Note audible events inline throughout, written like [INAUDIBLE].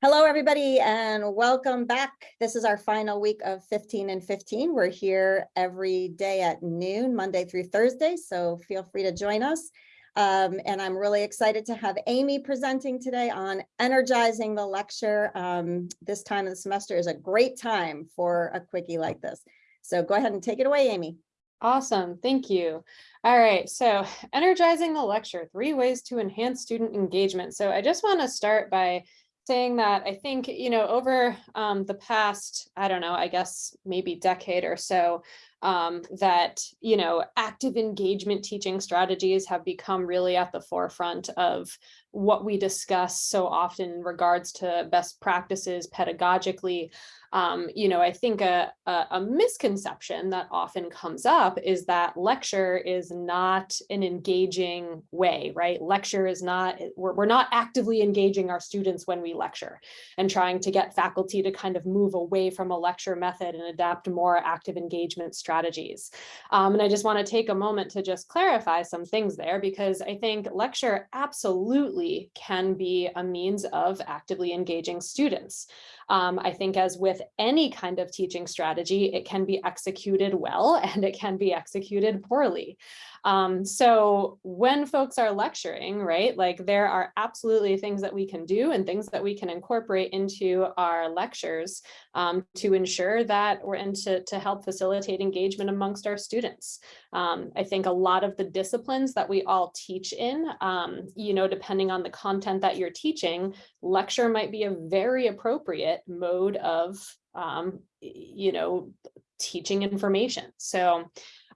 Hello, everybody, and welcome back. This is our final week of 15 and 15. We're here every day at noon, Monday through Thursday, so feel free to join us. Um, and I'm really excited to have Amy presenting today on energizing the lecture. Um, this time of the semester is a great time for a quickie like this. So go ahead and take it away, Amy. Awesome, thank you. All right, so energizing the lecture, three ways to enhance student engagement. So I just want to start by saying that I think, you know, over um, the past, I don't know, I guess maybe decade or so, um, that, you know, active engagement teaching strategies have become really at the forefront of what we discuss so often in regards to best practices pedagogically um, you know, I think a, a, a, misconception that often comes up is that lecture is not an engaging way, right? Lecture is not, we're, we're not actively engaging our students when we lecture and trying to get faculty to kind of move away from a lecture method and adapt more active engagement strategies. Um, and I just wanna take a moment to just clarify some things there because I think lecture absolutely can be a means of actively engaging students. Um, I think as with any kind of teaching strategy, it can be executed well [LAUGHS] and it can be executed poorly. Um, so when folks are lecturing, right, like there are absolutely things that we can do and things that we can incorporate into our lectures um, to ensure that we're and to, to help facilitate engagement amongst our students. Um, I think a lot of the disciplines that we all teach in, um, you know, depending on the content that you're teaching, lecture might be a very appropriate mode of, um, you know, teaching information. So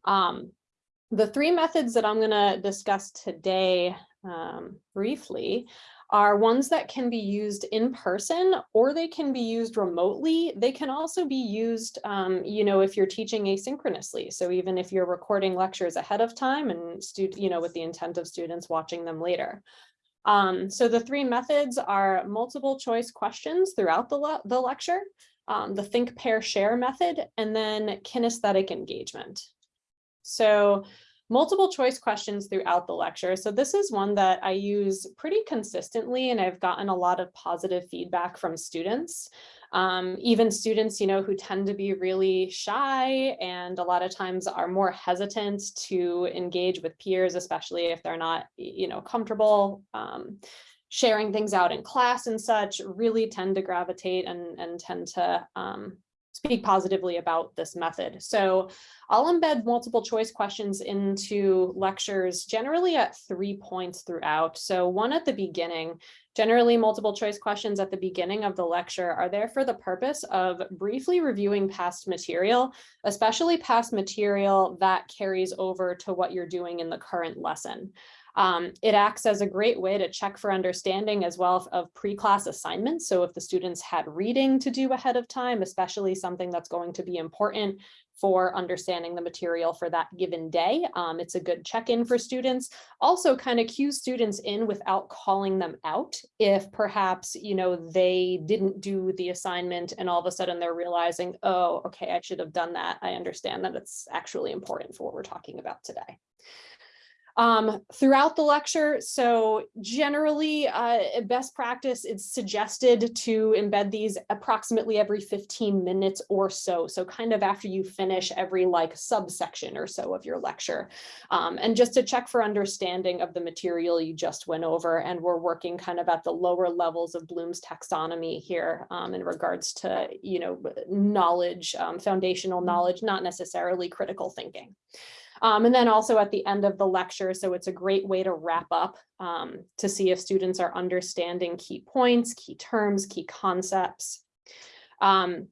um, the three methods that I'm going to discuss today um, briefly are ones that can be used in person or they can be used remotely. They can also be used, um, you know, if you're teaching asynchronously. So even if you're recording lectures ahead of time and, you know, with the intent of students watching them later. Um, so the three methods are multiple choice questions throughout the, le the lecture, um, the think, pair, share method, and then kinesthetic engagement. So multiple choice questions throughout the lecture. So this is one that I use pretty consistently and I've gotten a lot of positive feedback from students. Um, even students, you know, who tend to be really shy and a lot of times are more hesitant to engage with peers, especially if they're not, you know, comfortable um, sharing things out in class and such, really tend to gravitate and, and tend to um, speak positively about this method. So I'll embed multiple choice questions into lectures generally at three points throughout. So one at the beginning, generally multiple choice questions at the beginning of the lecture are there for the purpose of briefly reviewing past material, especially past material that carries over to what you're doing in the current lesson. Um, it acts as a great way to check for understanding as well of pre-class assignments. So if the students had reading to do ahead of time, especially something that's going to be important for understanding the material for that given day. Um, it's a good check-in for students. Also kind of cue students in without calling them out if perhaps, you know, they didn't do the assignment and all of a sudden they're realizing, oh, okay, I should have done that. I understand that it's actually important for what we're talking about today um, throughout the lecture. So generally, uh, best practice, it's suggested to embed these approximately every 15 minutes or so. So kind of after you finish every like subsection or so of your lecture. Um, and just to check for understanding of the material you just went over. And we're working kind of at the lower levels of Bloom's taxonomy here um, in regards to, you know, knowledge, um, foundational knowledge, not necessarily critical thinking. Um, and then also at the end of the lecture, so it's a great way to wrap up um, to see if students are understanding key points, key terms, key concepts. Um,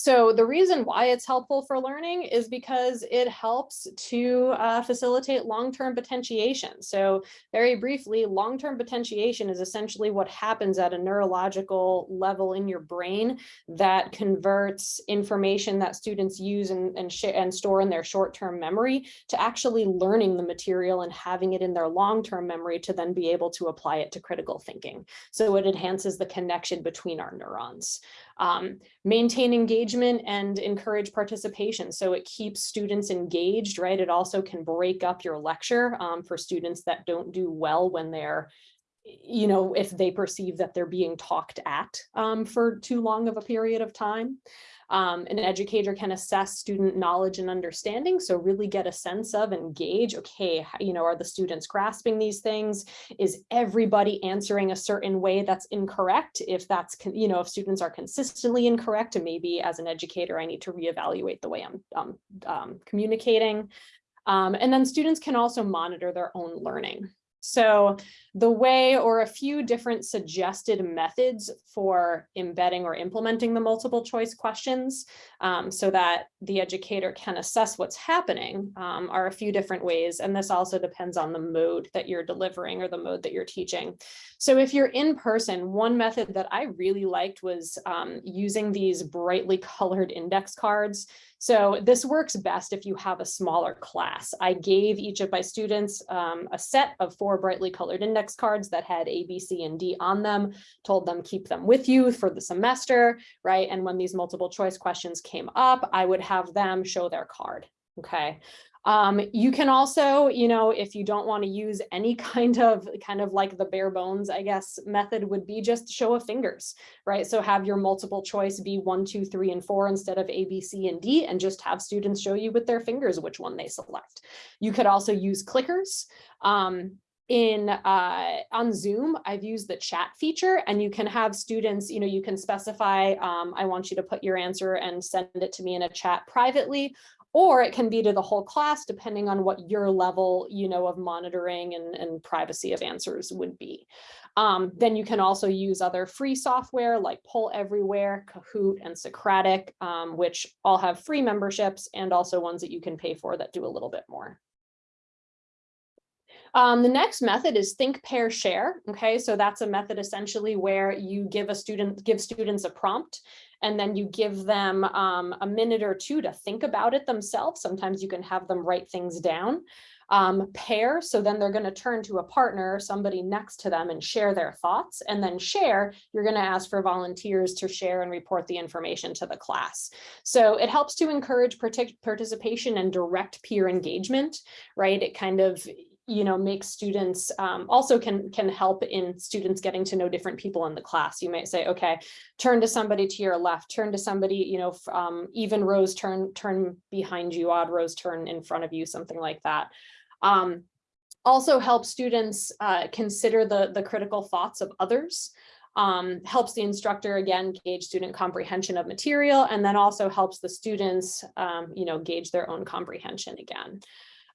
so the reason why it's helpful for learning is because it helps to uh, facilitate long-term potentiation. So very briefly, long-term potentiation is essentially what happens at a neurological level in your brain that converts information that students use and, and, and store in their short-term memory to actually learning the material and having it in their long-term memory to then be able to apply it to critical thinking. So it enhances the connection between our neurons. Um, maintain engagement and encourage participation. So it keeps students engaged, right? It also can break up your lecture um, for students that don't do well when they're you know, if they perceive that they're being talked at um, for too long of a period of time. Um, an educator can assess student knowledge and understanding. So really get a sense of and gauge, okay, you know, are the students grasping these things? Is everybody answering a certain way that's incorrect? If that's, you know, if students are consistently incorrect, and maybe as an educator, I need to reevaluate the way I'm um, um, communicating. Um, and then students can also monitor their own learning. So the way or a few different suggested methods for embedding or implementing the multiple choice questions um, so that the educator can assess what's happening um, are a few different ways. And this also depends on the mode that you're delivering or the mode that you're teaching. So if you're in person, one method that I really liked was um, using these brightly colored index cards. So this works best if you have a smaller class. I gave each of my students um, a set of four brightly colored index cards that had A, B, C, and D on them, told them keep them with you for the semester, right? And when these multiple choice questions came up, I would have them show their card, okay? Um, you can also, you know, if you don't want to use any [LAUGHS] kind of kind of like the bare bones, I guess, method would be just show of fingers, right? So have your multiple choice be one, two, three, and four instead of A, B, C, and D, and just have students show you with their fingers which one they select. You could also use clickers. Um, in uh, on Zoom, I've used the chat feature and you can have students, you know, you can specify, um, I want you to put your answer and send it to me in a chat privately, or it can be to the whole class, depending on what your level, you know, of monitoring and, and privacy of answers would be. Um, then you can also use other free software like Poll Everywhere, Kahoot, and Socrative, um, which all have free memberships and also ones that you can pay for that do a little bit more. Um, the next method is think, pair, share. Okay, so that's a method essentially where you give a student, give students a prompt and then you give them um, a minute or two to think about it themselves. Sometimes you can have them write things down. Um, pair, so then they're going to turn to a partner, somebody next to them and share their thoughts. And then share, you're going to ask for volunteers to share and report the information to the class. So it helps to encourage participation and direct peer engagement, right? It kind of you know, make students um, also can can help in students getting to know different people in the class. You might say, okay, turn to somebody to your left, turn to somebody, you know, um, even rows turn turn behind you, odd rows turn in front of you, something like that. Um, also help students uh, consider the, the critical thoughts of others. Um, helps the instructor again gauge student comprehension of material and then also helps the students um, you know gauge their own comprehension again.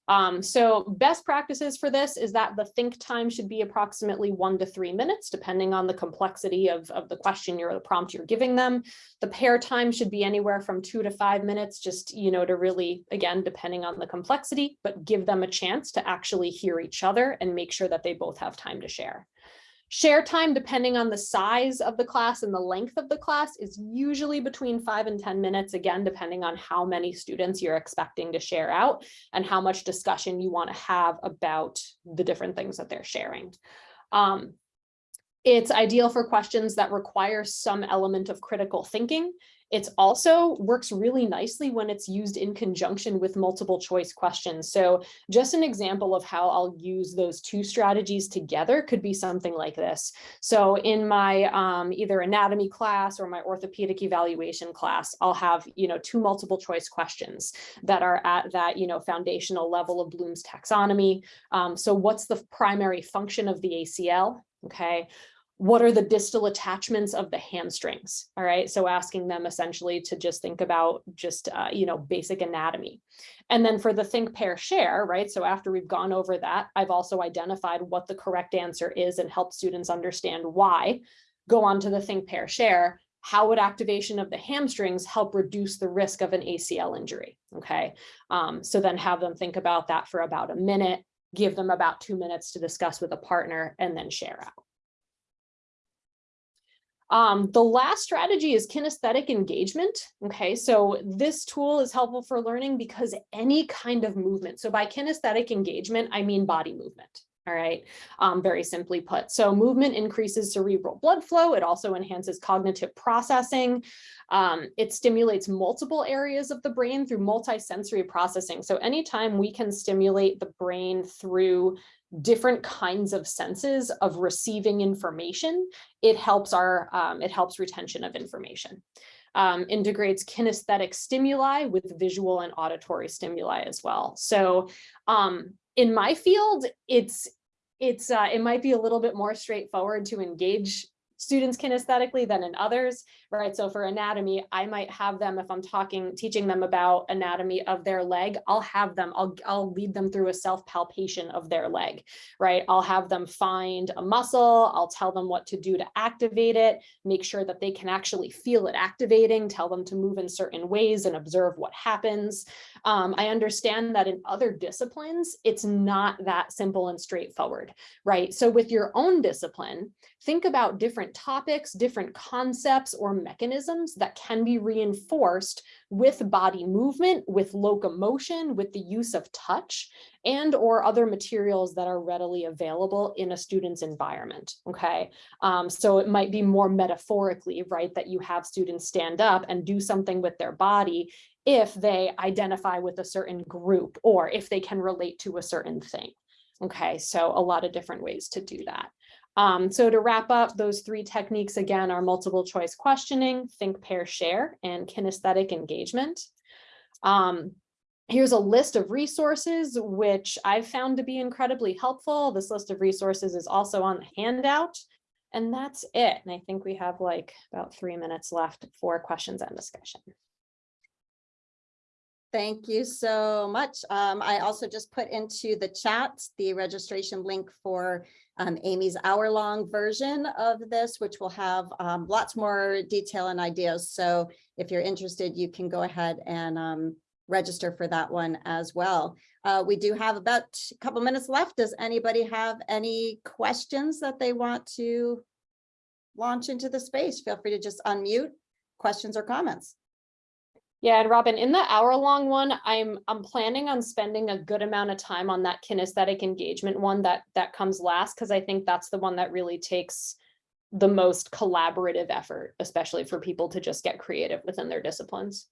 Um, so best practices for this is that the think time should be approximately one to three minutes, depending on the complexity of, of the question or the prompt you're giving them. The pair time should be anywhere from two to five minutes, just, you know, to really, again, depending on the complexity, but give them a chance to actually hear each other and make sure that they both have time to share. Share time, depending on the size of the class and the length of the class, is usually between five and 10 minutes, again, depending on how many students you're expecting to share out and how much discussion you want to have about the different things that they're sharing. Um, it's ideal for questions that require some element of critical thinking it's also works really nicely when it's used in conjunction with multiple choice questions. So just an example of how I'll use those two strategies together could be something like this. So in my um, either anatomy class or my orthopedic evaluation class, I'll have, you know, two multiple choice questions that are at that, you know, foundational level of Bloom's taxonomy. Um, so what's the primary function of the ACL? Okay, what are the distal attachments of the hamstrings? All right, so asking them essentially to just think about just, uh, you know, basic anatomy. And then for the think, pair, share, right? So after we've gone over that, I've also identified what the correct answer is and help students understand why. Go on to the think, pair, share. How would activation of the hamstrings help reduce the risk of an ACL injury? Okay, um, so then have them think about that for about a minute, give them about two minutes to discuss with a partner and then share out. Um, the last strategy is kinesthetic engagement. Okay, so this tool is helpful for learning because any kind of movement. So by kinesthetic engagement, I mean body movement. All right, um, very simply put. So movement increases cerebral blood flow. It also enhances cognitive processing. Um, it stimulates multiple areas of the brain through multisensory processing. So anytime we can stimulate the brain through different kinds of senses of receiving information, it helps our, um, it helps retention of information. Um, integrates kinesthetic stimuli with visual and auditory stimuli as well. So um, in my field, it's it's uh, it might be a little bit more straightforward to engage students kinesthetically than in others, right? So for anatomy, I might have them, if I'm talking, teaching them about anatomy of their leg, I'll have them, I'll, I'll lead them through a self palpation of their leg, right? I'll have them find a muscle, I'll tell them what to do to activate it, make sure that they can actually feel it activating, tell them to move in certain ways and observe what happens. Um, I understand that in other disciplines, it's not that simple and straightforward, right? So with your own discipline, think about different topics, different concepts or mechanisms that can be reinforced with body movement, with locomotion, with the use of touch, and or other materials that are readily available in a student's environment, okay? Um, so it might be more metaphorically, right, that you have students stand up and do something with their body if they identify with a certain group or if they can relate to a certain thing. Okay, so a lot of different ways to do that. Um, so to wrap up, those three techniques again are multiple choice questioning, think, pair, share, and kinesthetic engagement. Um, here's a list of resources which I've found to be incredibly helpful. This list of resources is also on the handout. And that's it. And I think we have like about three minutes left for questions and discussion. Thank you so much. Um, I also just put into the chat the registration link for um, Amy's hour-long version of this, which will have um, lots more detail and ideas. So if you're interested, you can go ahead and um, register for that one as well. Uh, we do have about a couple minutes left. Does anybody have any questions that they want to launch into the space? Feel free to just unmute questions or comments. Yeah, and Robin, in the hour long one, I'm I'm planning on spending a good amount of time on that kinesthetic engagement one that that comes last because I think that's the one that really takes the most collaborative effort, especially for people to just get creative within their disciplines.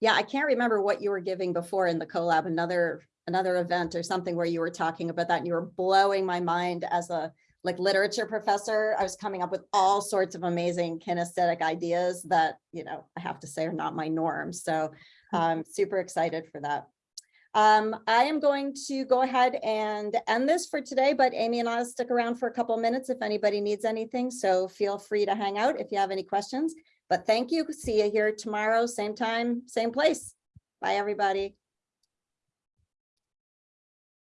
Yeah, I can't remember what you were giving before in the collab, another another event or something where you were talking about that and you were blowing my mind as a like literature professor, I was coming up with all sorts of amazing kinesthetic ideas that, you know, I have to say are not my norm. So I'm super excited for that. Um, I am going to go ahead and end this for today, but Amy and I'll stick around for a couple of minutes if anybody needs anything. So feel free to hang out if you have any questions. But thank you. See you here tomorrow, same time, same place. Bye, everybody.